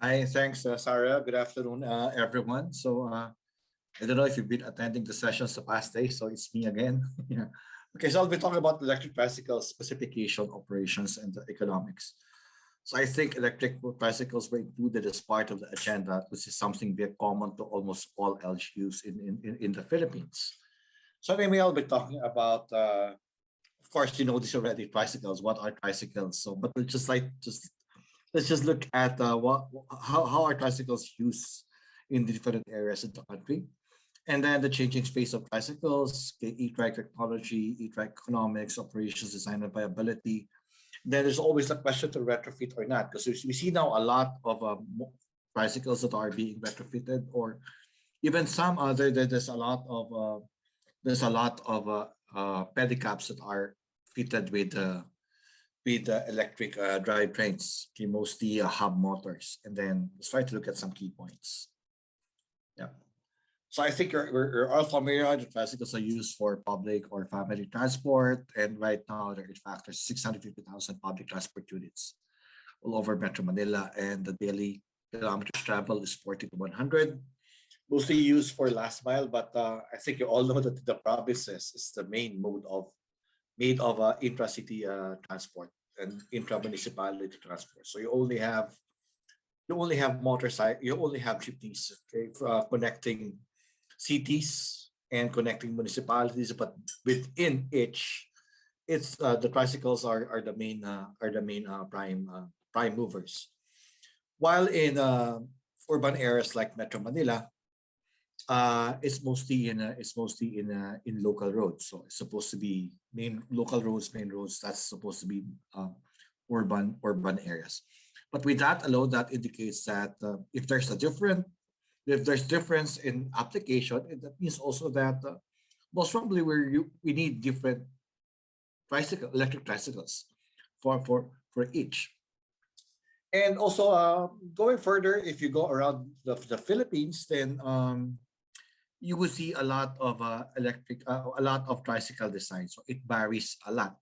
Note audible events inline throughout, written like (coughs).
Hi, thanks, uh, Sarah. Good afternoon, uh, everyone. So uh, I don't know if you've been attending the sessions the past day, so it's me again. (laughs) yeah. Okay, so I'll be talking about electric tricycles specification, operations, and the economics. So I think electric bicycles were included as part of the agenda, which is something very common to almost all LGUs in, in, in the Philippines. So anyway, I'll be talking about, uh, of course, you know this already, tricycles. What are tricycles? So, but just like just let's just look at uh, what how, how are tricycles used in the different areas of the country. And then the changing space of tricycles, e-trike technology, e-trike economics, operations, design and viability. Then there's always a question to retrofit or not, because we see now a lot of um, that are being retrofitted or even some other, there's a lot of, uh, there's a lot of uh, uh, pedicabs that are fitted with uh, with the electric uh, drive trains, okay, mostly uh, hub motors. And then let's try to look at some key points. Yeah. So I think you're, we're all familiar the tricycles are used for public or family transport. And right now there is factors 650,000 public transport units all over Metro Manila. And the daily kilometers travel is 40 to 100 mostly used for last mile, but uh, I think you all know that the provinces is the main mode of made of uh, intra-city uh, transport and intra-municipality transport. So you only have you only have motorcycle, you only have jeepneys okay, uh, connecting cities and connecting municipalities, but within each, it's uh, the tricycles are are the main uh, are the main uh, prime uh, prime movers. While in uh, urban areas like Metro Manila, uh, it's mostly in a, it's mostly in a, in local roads. So it's supposed to be main local roads, main roads. That's supposed to be um, urban urban areas. But with that alone, that indicates that uh, if there's a different if there's difference in application, that means also that uh, most probably we we need different tricycle electric tricycles for for for each. And also uh, going further, if you go around the, the Philippines, then um, you will see a lot of uh, electric, uh, a lot of tricycle design. So it varies a lot.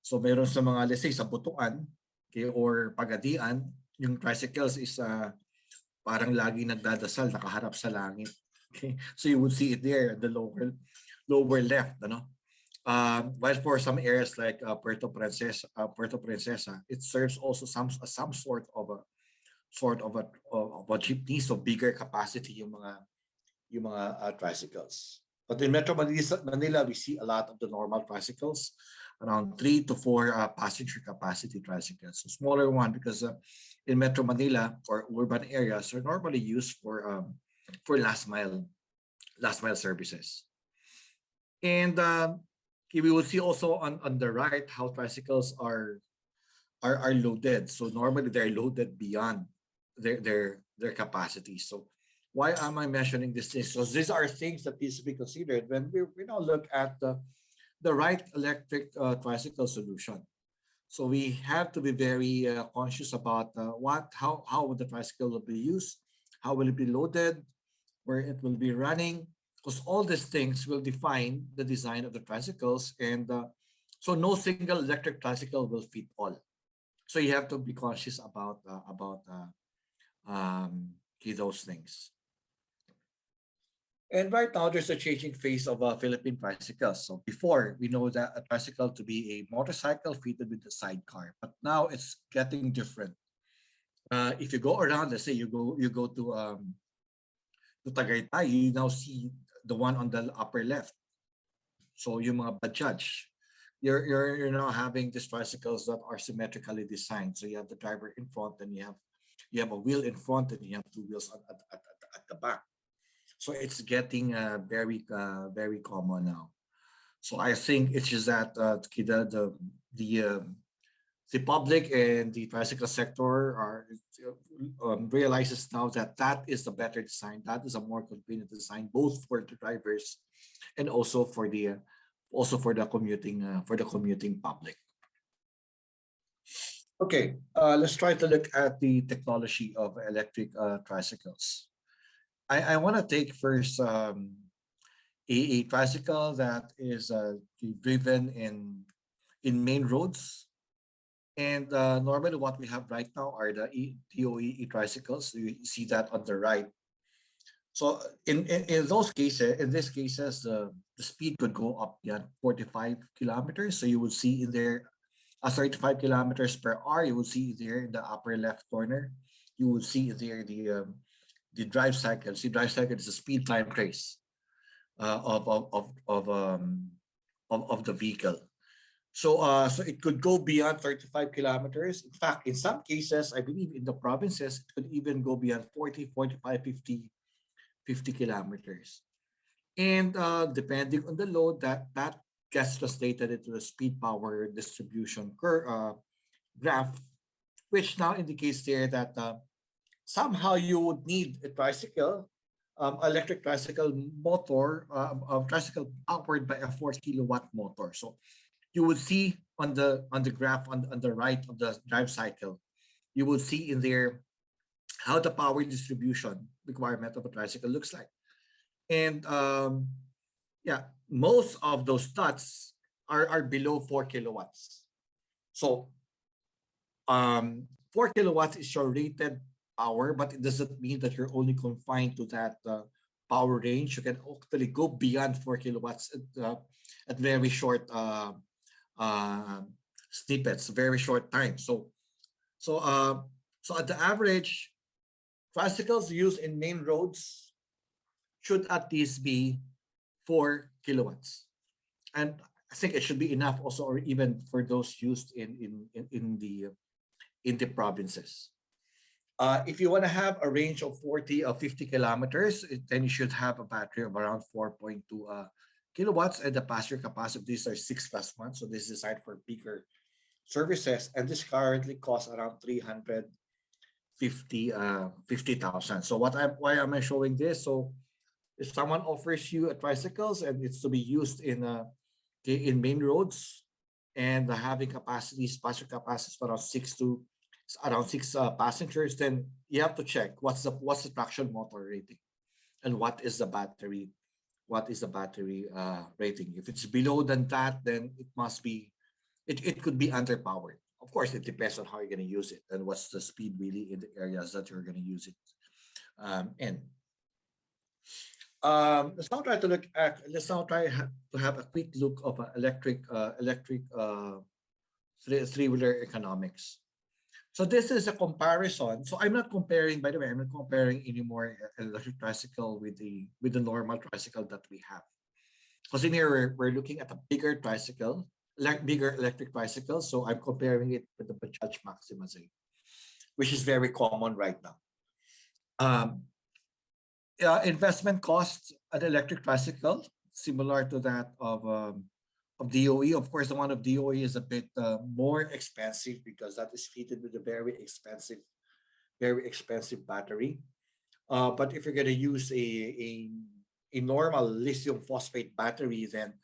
So meron sa mga, let's say, sa Butuan okay, or Pagadian, yung tricycles is uh, parang lagi nagdadasal, nakaharap sa langit. Okay? So you would see it there, the lower, lower left. Ano? Uh, while for some areas like uh, Puerto Princesa, uh, Puerto Princesa, it serves also some some sort of a sort of a of a jeepney, so bigger capacity yung mga yung mga uh, tricycles. But in Metro Manila, Manila, we see a lot of the normal tricycles, around three to four uh, passenger capacity tricycles. So smaller one because uh, in Metro Manila or urban areas are normally used for um, for last mile last mile services. And uh, we will see also on, on the right how tricycles are, are are loaded. So normally they're loaded beyond their their their capacity. So why am I mentioning these things? Because these are things that needs to be considered when we, we now look at the, the right electric uh, tricycle solution. So we have to be very uh, conscious about uh, what, how, how the tricycle will be used, how will it be loaded, where it will be running, because all these things will define the design of the tricycles. And uh, so no single electric tricycle will fit all. So you have to be conscious about uh, about uh, um, those things. And right now, there's a changing face of uh, Philippine tricycles. So before, we know that a tricycle to be a motorcycle fitted with a sidecar, but now it's getting different. Uh, if you go around, let's say you go you go to um, to Tagaytay, you now see the one on the upper left. So yung mga Bajaj, you're you're you're now having these tricycles that are symmetrically designed. So you have the driver in front, and you have you have a wheel in front, and you have two wheels at, at, at, at the back. So it's getting uh, very, uh, very common now. So I think it's just that uh, the the the, uh, the public and the tricycle sector are um, realizes now that that is a better design. That is a more convenient design, both for the drivers and also for the also for the commuting uh, for the commuting public. Okay, uh, let's try to look at the technology of electric uh, tricycles. I, I want to take first um, a, a tricycle that is uh, driven in in main roads And uh, normally what we have right now are the DOE e-tricycles. You see that on the right. So in, in, in those cases, in these cases, the, the speed could go up beyond 45 kilometers. So you would see in there uh, 35 kilometers per hour. You will see there in the upper left corner. You will see there the um, the drive cycle. See, drive cycle is a speed time trace uh, of of of of, um, of of the vehicle. So, uh, so it could go beyond 35 kilometers. In fact, in some cases, I believe in the provinces, it could even go beyond 40, 45, 50, 50 kilometers. And uh, depending on the load, that, that gets translated into the speed power distribution curve, uh, graph, which now indicates there that uh, somehow you would need a tricycle, um, electric tricycle motor, a tricycle powered by a four kilowatt motor. So you would see on the on the graph on, on the right of the drive cycle, you will see in there how the power distribution requirement of a tricycle looks like. And um, yeah, most of those stats are, are below four kilowatts. So um, four kilowatts is your rated power, but it doesn't mean that you're only confined to that uh, power range. You can actually go beyond four kilowatts at, uh, at very short uh, uh, snippets, very short time. So, so, uh, so at the average, tricycles used in main roads should at least be four kilowatts, and I think it should be enough also, or even for those used in in in, in the in the provinces. Uh, if you want to have a range of 40 or 50 kilometers, then you should have a battery of around 4.2 uh, kilowatts and the passenger capacity. These are six plus one. So this is designed for bigger services. And this currently costs around 350 uh 50,000. So what I why am I showing this? So if someone offers you a tricycles and it's to be used in uh in main roads and having capacities, passenger capacities around six to around six uh, passengers, then you have to check what's the what's the traction motor rating and what is the battery what is the battery uh, rating. If it's below than that then it must be it, it could be underpowered. Of course it depends on how you're going to use it and what's the speed really in the areas that you're going to use it. Um, in um, let's now try to look at let's now try to have a quick look of uh, electric uh, electric uh, three-wheeler economics so this is a comparison. So I'm not comparing, by the way, I'm not comparing anymore electric tricycle with the with the normal tricycle that we have. Because in here we're, we're looking at a bigger tricycle, like bigger electric tricycle. So I'm comparing it with the Bajaj Maxima Z, which is very common right now. Um, uh, investment costs an electric tricycle similar to that of um, of DOE. Of course, the one of DOE is a bit uh, more expensive because that is fitted with a very expensive, very expensive battery. Uh, but if you're going to use a, a, a normal lithium phosphate battery, then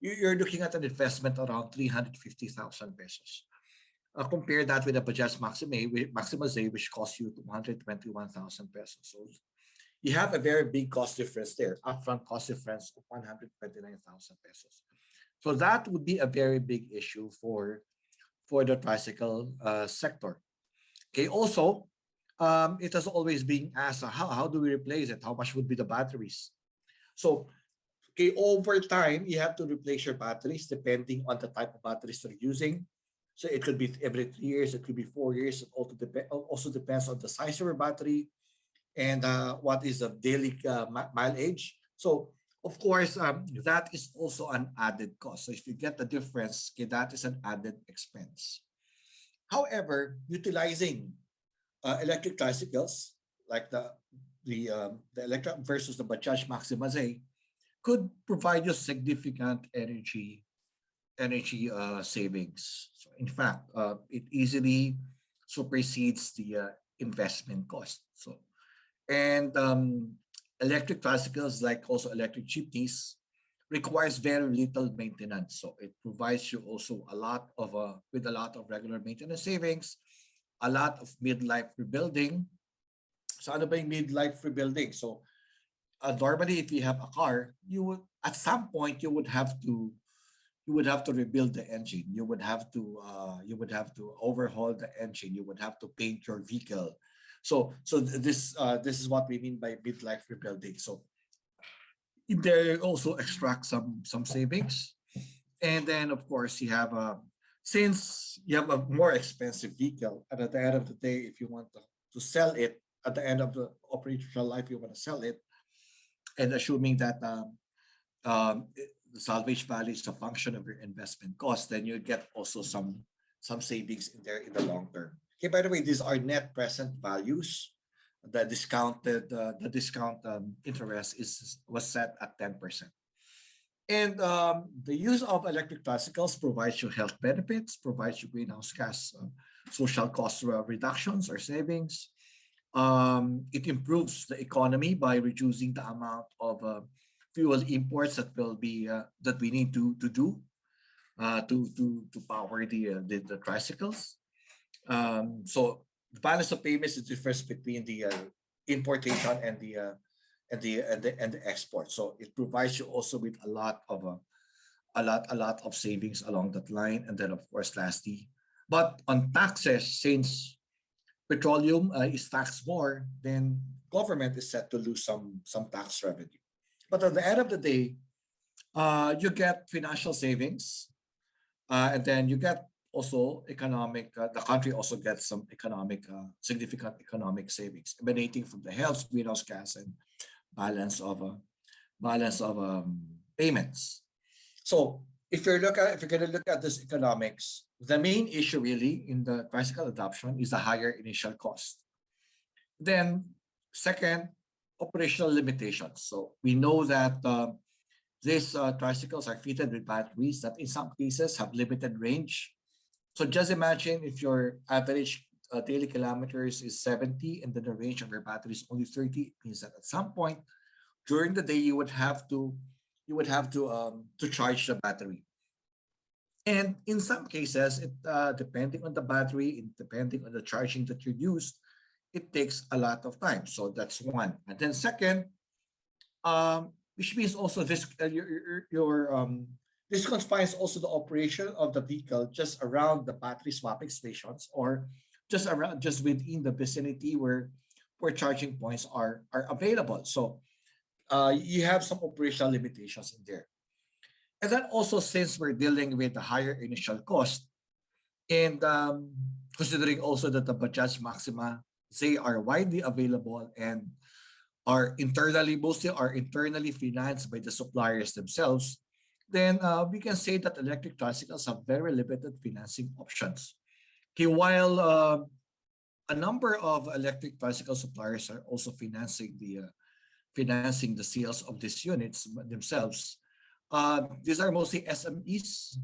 you're looking at an investment around 350,000 pesos. Uh, compare that with a Bajaj Maxima, Maxima Z, which costs you 221,000 pesos. So you have a very big cost difference there, upfront cost difference of 129,000 pesos. So that would be a very big issue for, for the tricycle uh, sector. Okay, also, um, it has always been asked, uh, how, how do we replace it? How much would be the batteries? So, okay, over time, you have to replace your batteries depending on the type of batteries you're using. So it could be every three years, it could be four years. It also, dep also depends on the size of your battery and uh, what is the daily uh, mileage. So of course, um, that is also an added cost. So if you get the difference, okay, that is an added expense. However, utilizing uh, electric tricycles like the the um, the electric versus the Bajaj Maxima Z could provide you significant energy energy uh, savings. So in fact, uh, it easily supersedes the uh, investment cost. So, and um, electric tricycles, like also electric jeepneys, requires very little maintenance. So it provides you also a lot of, uh, with a lot of regular maintenance savings, a lot of midlife rebuilding. So ano ba yung midlife rebuilding? So uh, normally if you have a car, you would, at some point you would have to, you would have to rebuild the engine. You would have to uh, you would have to overhaul the engine. You would have to paint your vehicle. So so th- this uh, this is what we mean by midlife rebuilding. So there also extract some some savings, and then of course you have a since you have a more expensive vehicle, and at the end of the day, if you want to, to sell it at the end of the operational life, you want to sell it, and assuming that um, um, the salvage value is a function of your investment cost, then you get also some some savings in there in the long term. Okay, by the way, these are net present values. The discounted uh, the discount um, interest is was set at 10%. And um, the use of electric tricycles provides you health benefits, provides you greenhouse gas uh, social cost uh, reductions or savings. Um, it improves the economy by reducing the amount of uh, fuel imports that will be uh, that we need to to do uh, to to to power the uh, the, the tricycles. Um, so the balance of payments is the difference between the uh, importation and the uh, and the and the and the export. So it provides you also with a lot of uh, a lot a lot of savings along that line. And then of course, lastly, but on taxes, since petroleum uh, is taxed more, then government is set to lose some some tax revenue. But at the end of the day, uh, you get financial savings, uh, and then you get also economic. Uh, the country also gets some economic, uh, significant economic savings emanating from the health, greenhouse gas, and balance of uh, balance of um, payments. So if you're look at if you're going to look at this economics, the main issue really in the tricycle adoption is the higher initial cost. Then second, operational limitations. So we know that uh, these uh, tricycles are fitted with batteries that in some cases have limited range. So just imagine if your average uh, daily kilometers is 70 and then the range of your battery is only 30, it means that at some point during the day you would have to you would have to um, to charge the battery. And in some cases, it uh, depending on the battery and depending on the charging that you use, it takes a lot of time. So that's one. And then second, um, which means also this uh, your, your, your um, this confines also the operation of the vehicle just around the battery swapping stations or just around just within the vicinity where where charging points are are available. So uh, you have some operational limitations in there. And then also since we're dealing with the higher initial cost and um, considering also that the Bajaj Maxima, they are widely available and are internally, mostly are internally financed by the suppliers themselves, then uh, we can say that electric tricycles have very limited financing options. Okay, while uh, a number of electric tricycle suppliers are also financing the uh, financing the sales of these units themselves. Uh, these are mostly SMEs.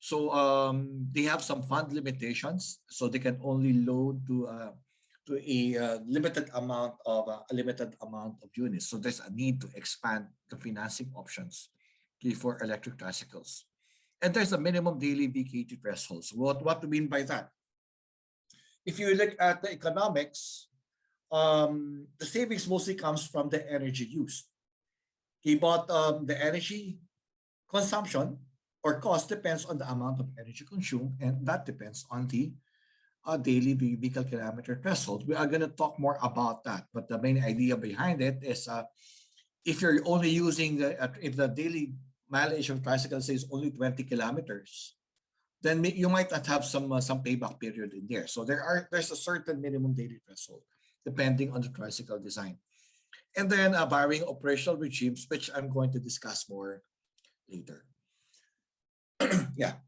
So um, they have some fund limitations, so they can only load to uh, to a uh, limited amount of a limited amount of units. So there's a need to expand the financing options for electric tricycles. And there's a minimum daily threshold. So what, what do we mean by that? If you look at the economics, um, the savings mostly comes from the energy used. Okay, but um, the energy consumption or cost depends on the amount of energy consumed, and that depends on the uh, daily vehicle kilometer threshold. We are going to talk more about that, but the main idea behind it is uh, if you're only using the, uh, if the daily mileage of tricycle is only 20 kilometers, then you might not have some uh, some payback period in there. So there are there's a certain minimum daily threshold depending on the tricycle design. And then uh, varying operational regimes, which I'm going to discuss more later. (clears throat) yeah.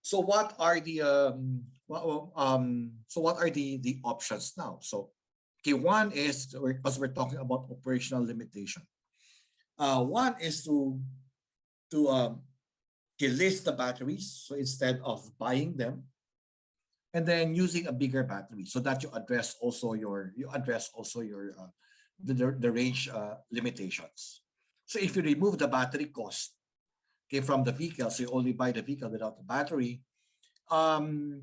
So what are the um, well, um so what are the the options now? So okay, one is because we're talking about operational limitation. Uh, one is to to um, list the batteries. So instead of buying them, and then using a bigger battery so that you address also your you address also your uh, the, the, range uh, limitations. So if you remove the battery cost okay, from the vehicle, so you only buy the vehicle without the battery, um,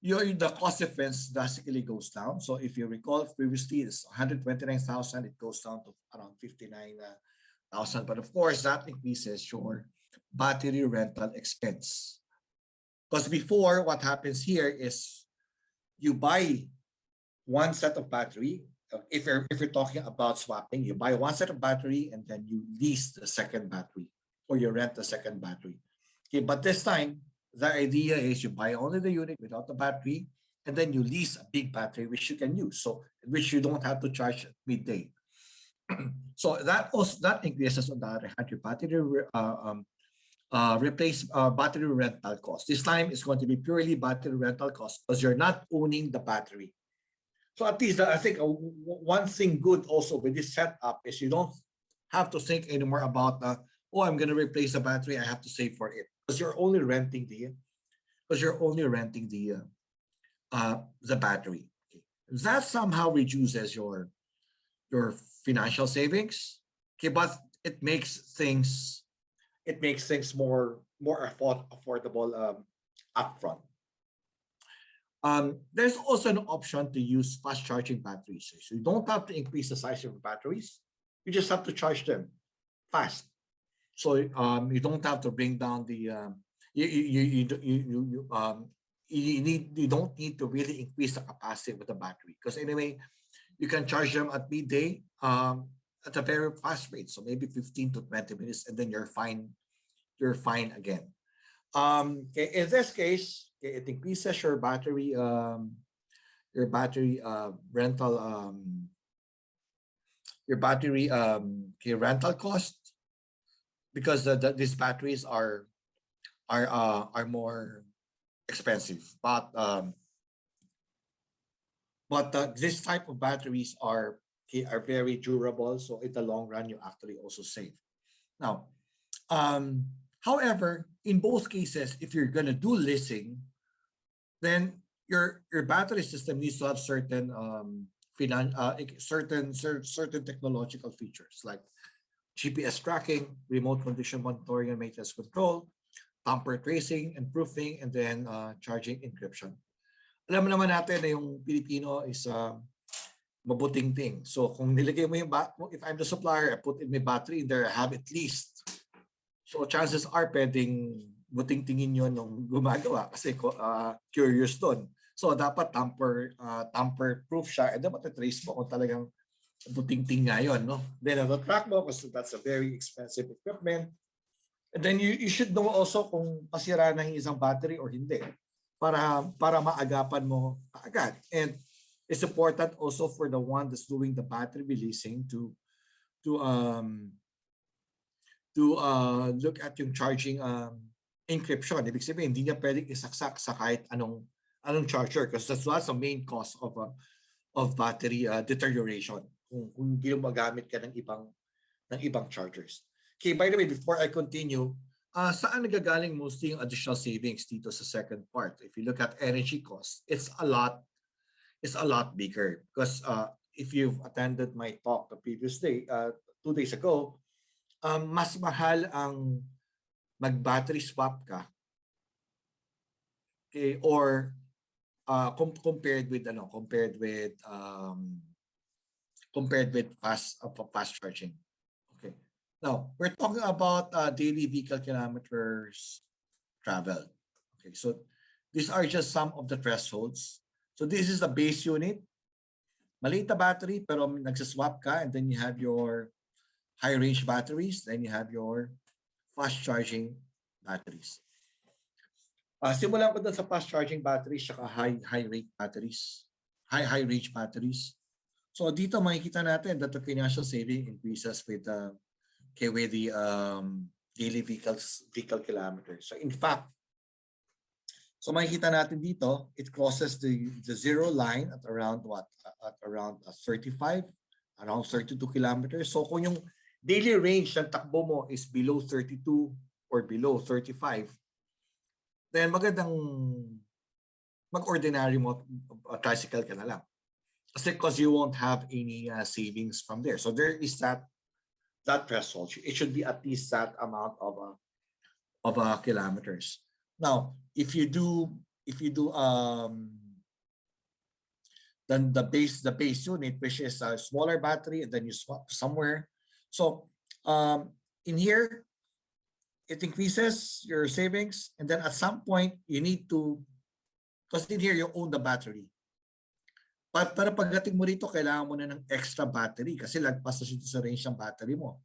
your the cost difference drastically goes down. So if you recall previously it's 129,000, it goes down to around 59,000. But of course that increases your battery rental expense. Because before, what happens here is you buy one set of battery. uh, If you're if you're talking about swapping, you buy one set of battery and then you lease the second battery or you rent the second battery. Okay, but this time the idea is you buy only the unit without the battery and then you lease a big battery which you can use so which you don't have to charge midday so that also that increases on the battery uh, um, uh, replace uh, battery rental cost this time it's going to be purely battery rental cost because you're not owning the battery so at least i think uh, one thing good also with this setup is you don't have to think anymore about uh, oh i'm going to replace the battery i have to save for it because you're only renting the because you're only renting the uh, the battery. Okay. That somehow reduces your your financial savings. Okay, but it makes things it makes things more more afford, affordable um, upfront. Um, there's also an option to use fast charging batteries. So you don't have to increase the size of your batteries. You just have to charge them fast. So um, you don't have to bring down the um, you you you you, you, you um you need you don't need to really increase the capacity with the battery because anyway you can charge them at midday um at a very fast rate. So maybe 15 to 20 minutes and then you're fine you're fine again. Um okay, in this case okay, it increases your battery um your battery uh rental um your battery um okay, rental cost because the, the, these batteries are are uh, are more expensive. But um but uh, this type of batteries are okay, are very durable so in the long run you actually also save now um however in both cases if you're going to do leasing then your your battery system needs to have certain um finan uh, certain cer- certain technological features like GPS tracking, remote condition monitoring and maintenance control, tamper tracing and proofing, and then uh, charging encryption. Alam naman natin na yung Pilipino is uh, mabuting thing. So kung nilagay mo yung, if I'm the supplier, I put in my battery in there, I have at least. So chances are pwedeng buting tingin yun nung gumagawa kasi uh, curious doon. So dapat tamper uh, tamper proof siya and dapat trace mo kung talagang buting-ting nga yun, no? Then ang track mo kasi that's a very expensive equipment. And then you, you should know also kung pasira na yung isang battery or hindi para para maagapan mo agad. And it's important also for the one that's doing the battery releasing to to um to uh look at yung charging um encryption. Ibig sabihin, hindi niya pwedeng isaksak sa kahit anong anong charger because that's that's the main cause of uh, of battery uh, deterioration kung, kung ginagamit ka ng ibang ng ibang chargers. Okay, by the way, before I continue, uh, saan nagagaling mostly yung additional savings dito sa second part? If you look at energy costs, it's a lot it's a lot bigger because uh, if you've attended my talk the previous day, uh, two days ago, um, mas mahal ang mag-battery swap ka okay, or uh, com- compared with ano compared with um, compared with fast uh, fast charging. Now we're talking about uh, daily vehicle kilometers traveled. Okay, so these are just some of the thresholds. So this is the base unit. Maliit na battery pero nagsaswap ka and then you have your high range batteries, then you have your fast charging batteries. Uh, simulan ko dun sa fast charging batteries saka high high rate batteries, high high range batteries. So dito makikita natin that the financial saving increases with the okay, with the um, daily vehicles vehicle kilometers. So in fact, so makikita natin dito, it crosses the the zero line at around what? At around uh, 35, around 32 kilometers. So kung yung daily range ng takbo mo is below 32 or below 35, then magandang mag-ordinary mo uh, tricycle ka na lang. Kasi because you won't have any uh, savings from there. So there is that that threshold. It should be at least that amount of uh, of kilometers. Now, if you do if you do um then the base the base unit which is a smaller battery and then you swap somewhere. So um in here it increases your savings, and then at some point you need to, because in here you own the battery. But para pagdating mo rito, kailangan mo na ng extra battery kasi lagpas na siya sa range ng battery mo.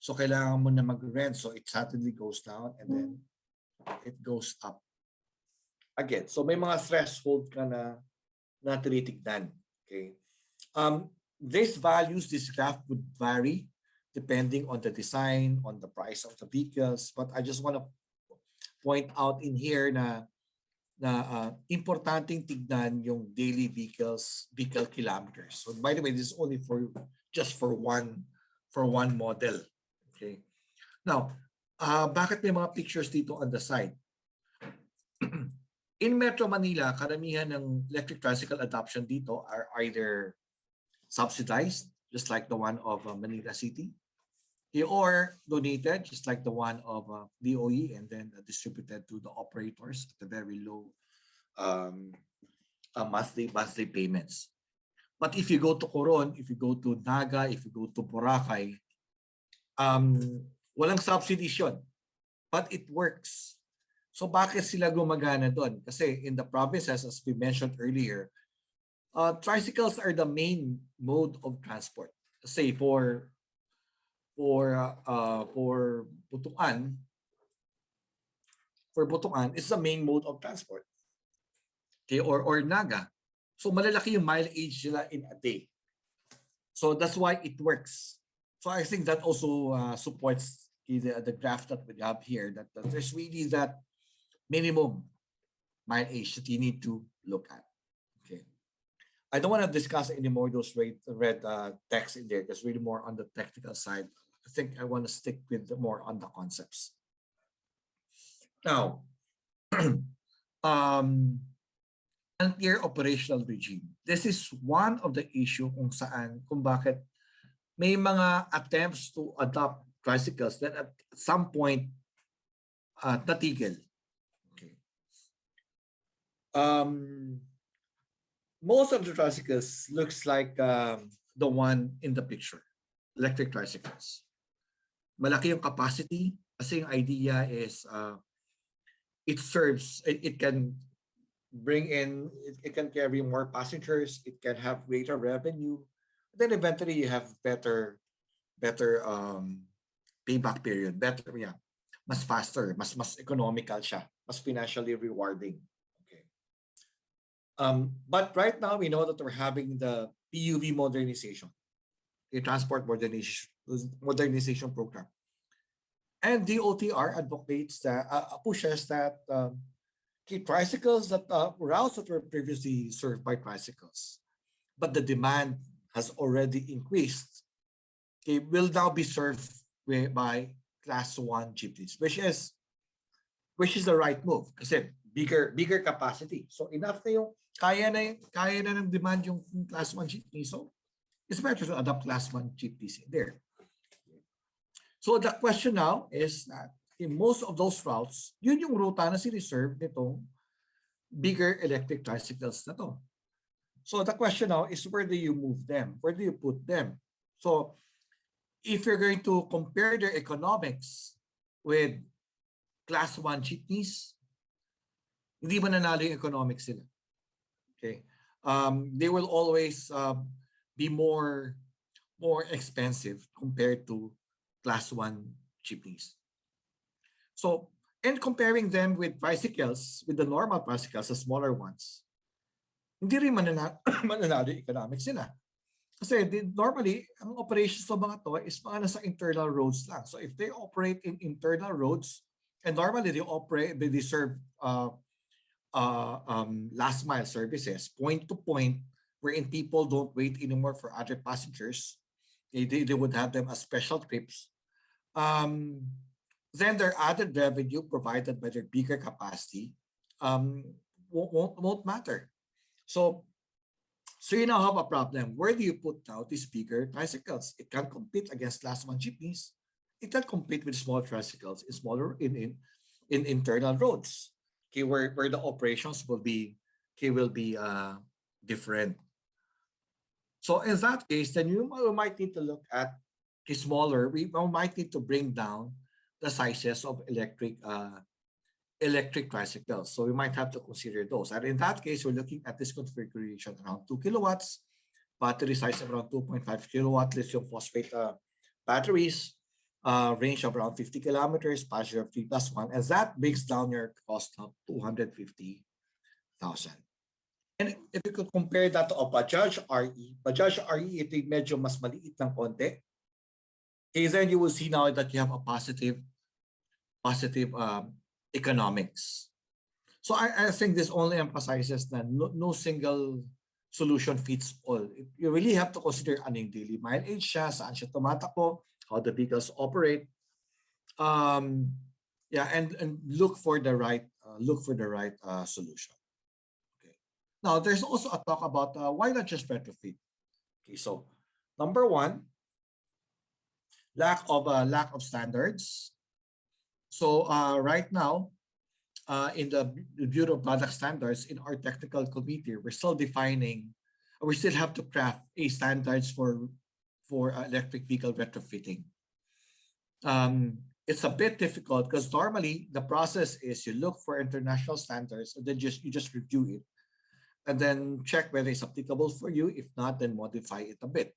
So kailangan mo na mag-rent. So it suddenly goes down and then it goes up. Again, so may mga threshold ka na na tinitignan. Okay. Um, these values, this graph would vary depending on the design, on the price of the vehicles. But I just want to point out in here na na uh, importanteng tignan yung daily vehicles vehicle kilometers. So by the way, this is only for just for one for one model. Okay. Now, uh, bakit may mga pictures dito on the side? (clears throat) In Metro Manila, karamihan ng electric tricycle adoption dito are either subsidized, just like the one of uh, Manila City, or donated, just like the one of uh, DOE, and then uh, distributed to the operators at a very low um, uh, monthly monthly payments. But if you go to Coron, if you go to Naga, if you go to Boracay, um, walang subsidies yun. But it works. So bakit sila gumagana doon? Kasi in the provinces, as we mentioned earlier, uh, tricycles are the main mode of transport. Say for for uh, for Butuan, for Butuan is the main mode of transport. Okay, or or Naga. So malalaki yung mileage nila in a day. So that's why it works. So I think that also uh, supports the, the graph that we have here, that, that there's really that minimum mileage that you need to look at. Okay. I don't want to discuss any more those red, red uh, text in there. That's really more on the technical side. I think I want to stick with more on the concepts. Now, (clears throat) um, unclear operational regime. This is one of the issue kung saan, kung bakit may mga attempts to adopt tricycles that at some point uh, natigil. Okay. Um, most of the tricycles looks like um, the one in the picture, electric tricycles malaki yung capacity kasi yung idea is uh, it serves, it, it can bring in, it, it can carry more passengers, it can have greater revenue. Then eventually you have better, better um, payback period, better, yeah, mas faster, mas mas economical siya, mas financially rewarding. Okay. Um, but right now we know that we're having the PUV modernization, the transport modernization modernization program. And DOTR advocates that, uh, uh, pushes that um, tricycles that uh, routes that were previously served by tricycles, but the demand has already increased, okay, will now be served by class one jeepneys, which is which is the right move kasi bigger bigger capacity. So enough na yung kaya na kaya na ng demand yung class one jeepney. So it's better to adopt class one jeepneys there. So the question now is that in most of those routes, yun yung ruta na si-reserve nitong bigger electric tricycles na to. So the question now is where do you move them? Where do you put them? So if you're going to compare their economics with class 1 jeepneys, hindi mananalo yung economics sila. Okay. Um, they will always uh, be more more expensive compared to class 1 jeepneys. So, and comparing them with tricycles, with the normal tricycles, the smaller ones, hindi rin (coughs) mananalo, economics sila. Kasi normally, ang operations ng mga to is mga nasa internal roads lang. So if they operate in internal roads, and normally they operate, they serve uh, uh, um, last mile services, point to point, wherein people don't wait anymore for other passengers. They, they, they would have them as special trips um, then their other revenue provided by their bigger capacity um, won't, won't, won't matter. So, so you now have a problem. Where do you put now these bigger tricycles? It can't compete against class one jeepneys. It can't compete with small tricycles in smaller in in, in internal roads. Okay, where, where the operations will be okay, will be uh, different. So in that case, then you might need to look at smaller, we might need to bring down the sizes of electric uh, electric tricycles. So we might have to consider those. And in that case, we're looking at this configuration around 2 kilowatts, battery size around 2.5 kilowatt lithium phosphate uh, batteries, uh, range of around 50 kilometers, passenger of 3 plus 1, and that brings down your cost of 250,000. And if you could compare that to a Bajaj RE, Bajaj RE, ito medyo mas maliit ng konti. Okay, then you will see now that you have a positive, positive um, economics. So I, I think this only emphasizes that no, no single solution fits all. You really have to consider ano yung daily mileage siya, saan siya how the vehicles operate. Um, yeah, and, and look for the right, uh, look for the right uh, solution. Okay. Now, there's also a talk about uh, why not just retrofit? Okay, so number one, lack of uh, lack of standards. So uh, right now, uh, in the Bureau of Product Standards, in our technical committee, we're still defining, we still have to craft a standards for for uh, electric vehicle retrofitting. Um, it's a bit difficult because normally the process is you look for international standards and then just you just review it and then check whether it's applicable for you. If not, then modify it a bit.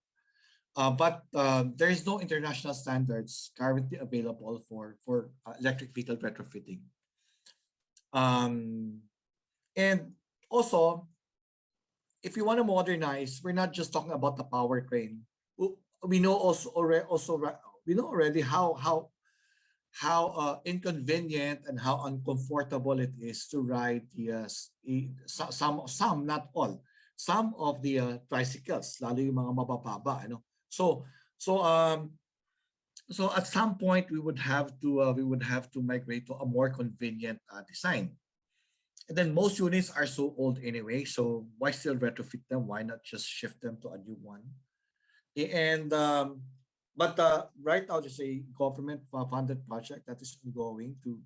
Uh, but uh, there is no international standards currently available for, for uh, electric vehicle retrofitting. Um, and also, if you want to modernize, we're not just talking about the powertrain. We know also already, also we know already how how how uh, inconvenient and how uncomfortable it is to ride the uh, some some not all some of the uh, tricycles, lalo yung mga mabababa, ano. So so um so at some point we would have to uh, we would have to migrate to a more convenient uh, design. And then most units are so old anyway, so why still retrofit them? Why not just shift them to a new one? And um, but uh, right now there's a government funded project that is ongoing to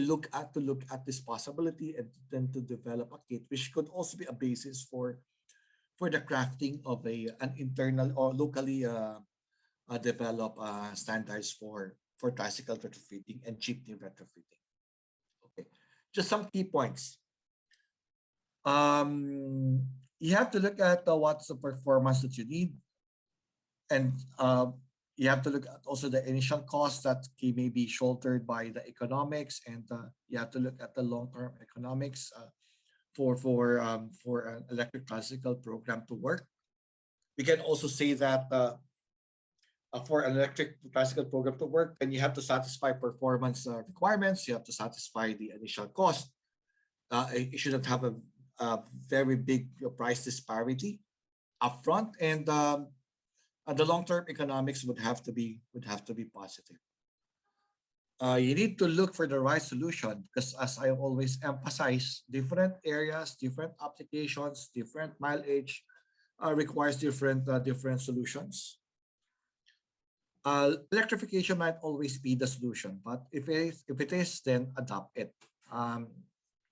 look at to look at this possibility and then to develop a kit, which could also be a basis for for the crafting of a an internal or locally uh, uh, develop uh, standards for for tricycle retrofitting and jeepney retrofitting. Okay, just some key points. Um, you have to look at uh, what's the performance that you need, and uh, you have to look at also the initial cost that may be shouldered by the economics, and uh, you have to look at the long-term economics uh, for for um, for an electric classical program to work. We can also say that uh, uh, for an electric classical program to work, then you have to satisfy performance uh, requirements. You have to satisfy the initial cost. Uh, you shouldn't have a, a very big price disparity upfront, and um, the long-term economics would have to be would have to be positive. Uh, you need to look for the right solution because as I always emphasize, different areas, different applications, different mileage uh, requires different uh, different solutions uh, electrification might always be the solution, but if it, if it is, then adopt it. Um,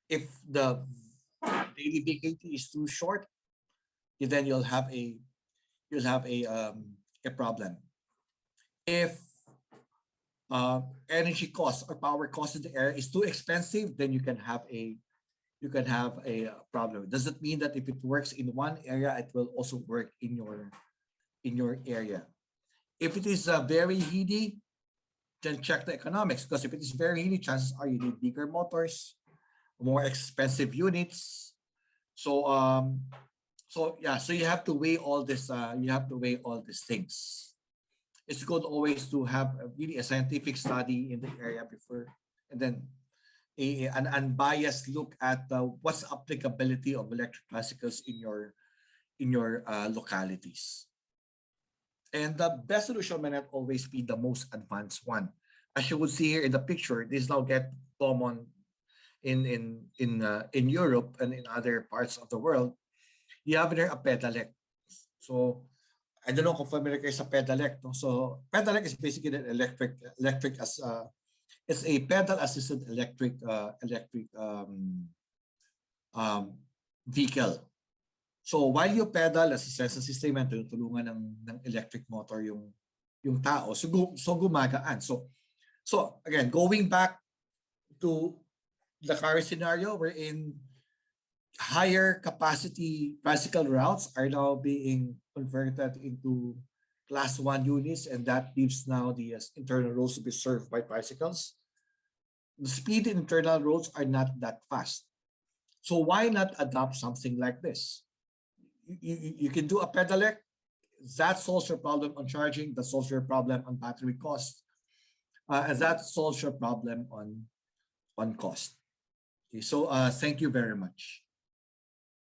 if the daily VKT is too short, then you'll have a you'll have a um, a problem. If uh, energy cost or power cost in the area is too expensive, then you can have a you can have a problem. Does it mean that if it works in one area, it will also work in your in your area? If it is uh, very heady, then check the economics because if it is very heady, chances are you need bigger motors, more expensive units. So um, so yeah, so you have to weigh all this. Uh, you have to weigh all these things. It's good always to have a, really a scientific study in the area before, and then a, an unbiased look at uh, what's applicability of electric tricycles in your in your uh, localities. And the best solution may not always be the most advanced one. As you would see here in the picture, this now get common in in in uh, in Europe and in other parts of the world. You have there a pedelec. So I don't know kung familiar kayo sa pedelec. No? So pedelec is basically an electric electric as uh, it's a pedal assisted electric uh, electric um, um, vehicle So while you pedal as sa system tinutulungan ng, ng electric motor yung yung tao. So, so gumagaan. So So again, going back to the current scenario, we're in higher capacity tricycle routes are now being converted into class one units, and that leaves now the uh, internal roads to be served by tricycles. The speed in internal roads are not that fast. So why not adopt something like this? You, you, you can do a pedelec, that solves your problem on charging, that solves your problem on battery cost, uh, and that solves your problem on, on cost. Okay, so uh, thank you very much.